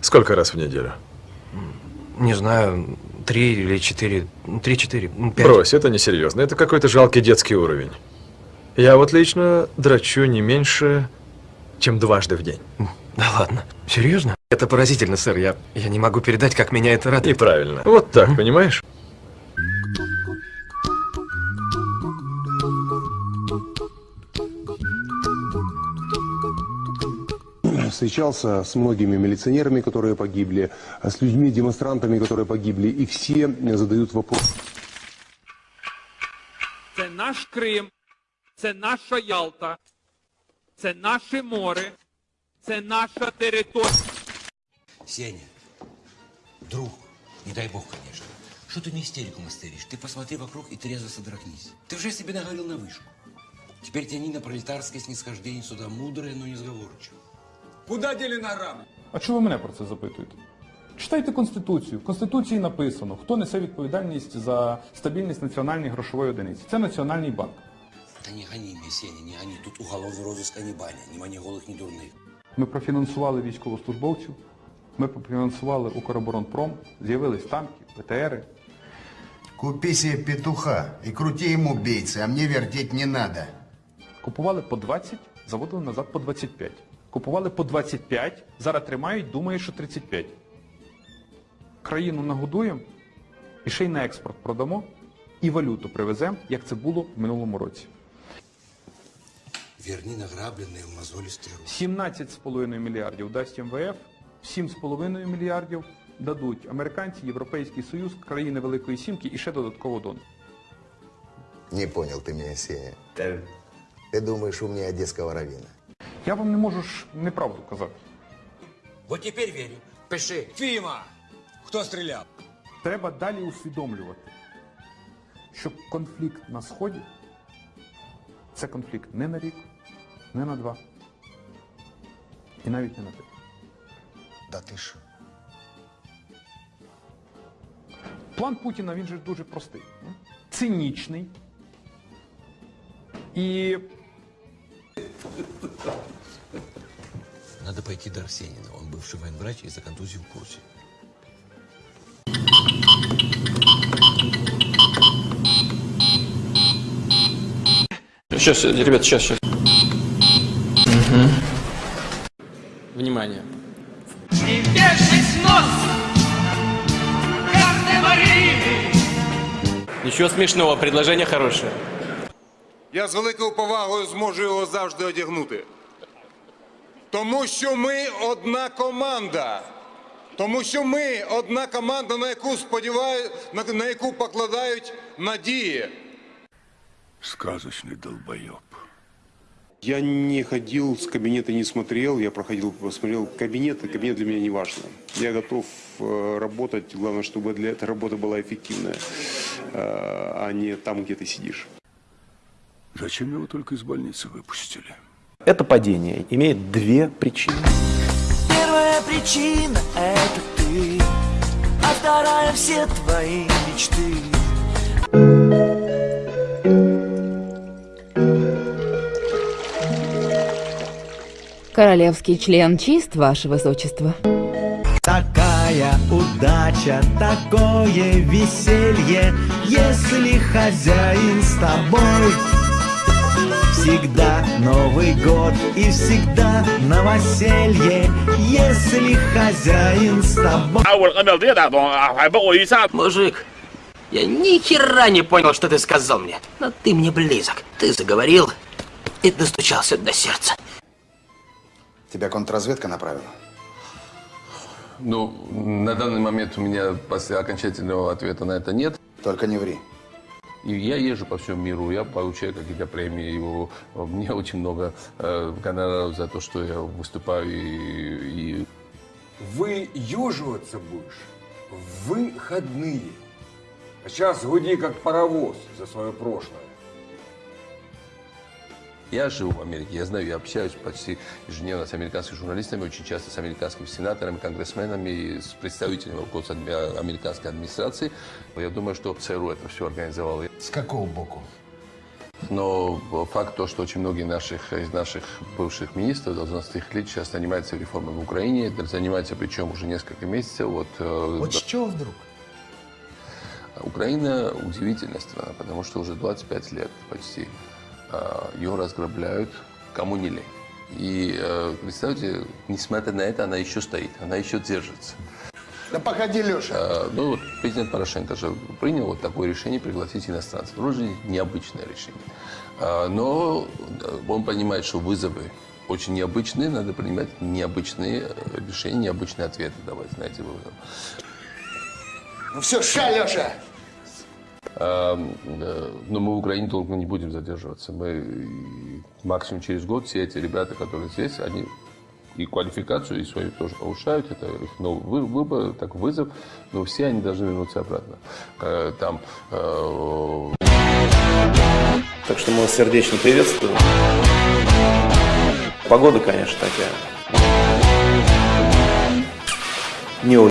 Сколько раз в неделю? Не знаю, три или четыре, три-четыре, ну, пять. Брось, это несерьезно. Это какой-то жалкий детский уровень. Я вот лично драчу не меньше, чем дважды в день. Да ладно, серьезно? Это поразительно, сэр. Я, я не могу передать, как меня это радует. Неправильно. Вот так, понимаешь? Встречался с многими милиционерами, которые погибли, с людьми, демонстрантами, которые погибли, и все задают вопрос. Це наш Крим, це наша Ялта, це наше море, це наша територія. Сеня, друг, не дай бог, конечно. Что ты на истерику мастеришь? Ты посмотри вокруг и трезво содрогнись. Ты уже себе наговорил на вышку. Теперь тяни на пролетарское снисхождение сюда мудрое, но несговорчивое. Куда дели награми? А чого ви мене про це запитуєте? Читайте Конституцію. В Конституції написано, хто несе відповідальність за стабільність національної грошової одиниці. Це Національний банк. Да не гони меня, Сеня, не гони. Тут уголовный розыск, а не баня. Ни мани голых, ни дурных. Ми профінансували військовослужбовців, ми профінансували Укроборонпром, з'явились танки, БТРи. Купи себе петуха и крути ему бейцы, а мне вертеть не надо. Купували по 20, заводили назад по 25. Купували по 25, зараз тримають, думають, що 35. Країну нагодуємо, і ще й на експорт продамо, і валюту привеземо, як це було в минулому році. Верни награбленные в мозолистые руки. 17,5 мільярдів дасть МВФ, 7,5 мільярдів дадуть американці, Європейський Союз, країни Великої Сімки і ще додатково дон. Не понял ты меня, Сеня. Ты думаешь, умнее одесского равина? Я вам не можу ж неправду казати. Вот теперь верю. Пиши. Фіма! Хто стріляв? Треба далі усвідомлювати, що конфлікт на Сході це конфлікт не на рік, не на два, і навіть не на три. Да ты ж. План Путіна він же дуже простий, цинічний. І пойти до Арсенина. Он бывший военврач и за контузию в курсе. Сейчас, ребят, сейчас, сейчас. Внимание. Нос, гардемарини. Ничего смешного, предложение хорошее. Я з великою повагою зможу його завжди одягнути. Тому що ми одна команда. Тому що ми одна команда, на яку сподівають, на, на яку покладають надії. Сказочный долбоеб. Я не ходил с кабинета, не смотрел, я проходил, посмотрел кабинет, и кабинет для меня не важно. Я готов э, работать, главное, чтобы для этой работы была эффективная, э, а не там, где ты сидишь. Зачем его только из больницы выпустили? Это падение имеет две причины. Первая причина – это ты, а вторая – все твои мечты. Королевский член чист, ваше высочество. Такая удача, такое веселье, если хозяин с тобой. Всегда Новый год и всегда новоселье, если хозяин с тобой. Мужик, я ни хера не понял, что ты сказал мне. Но ты мне близок. Ты заговорил и достучался до сердца. Тебя контрразведка направила? Ну, на данный момент у меня после окончательного ответа на это нет. Только не ври. И я езжу по всему миру, я получаю какие-то премии. Его, мне очень много э, гонораров за то, что я выступаю и, и Выюживаться будешь в выходные. А сейчас гуди как паровоз за свое прошлое. Я живу в Америке, я знаю, я общаюсь почти ежедневно с американскими журналистами, очень часто с американскими сенаторами, конгрессменами, с представителями руководства американской администрации. Я думаю, что ЦРУ это все организовало. С какого боку? но факт то, что очень многие наших, из наших бывших министров должностных лиц сейчас занимаются реформой в Украине, занимаются причем уже несколько месяцев. Вот, э, Вот с чего вдруг? Украина удивительная страна, потому что уже 25 лет почти ее разграбляют кому не лень. И э, представьте, несмотря на это, она еще стоит, она еще держится. Да погоди, Леша. А, ну вот президент Порошенко же принял вот такое решение пригласить иностранцев. Вроде необычное решение. А, но э, он понимает, что вызовы очень необычные, надо принимать необычные э, решения, необычные ответы давать на эти вызовы. Ну все, ша, Леша. А, э, Но мы в Украине долго не будем задерживаться. Мы максимум через год все эти ребята, которые здесь, они и квалификацию, и свою тоже повышают. Это их новый вы- выбор, так вызов. Но все они должны вернуться обратно. Э, Там э, Так что мы вас сердечно приветствуем. Погода, конечно, такая. Не очень.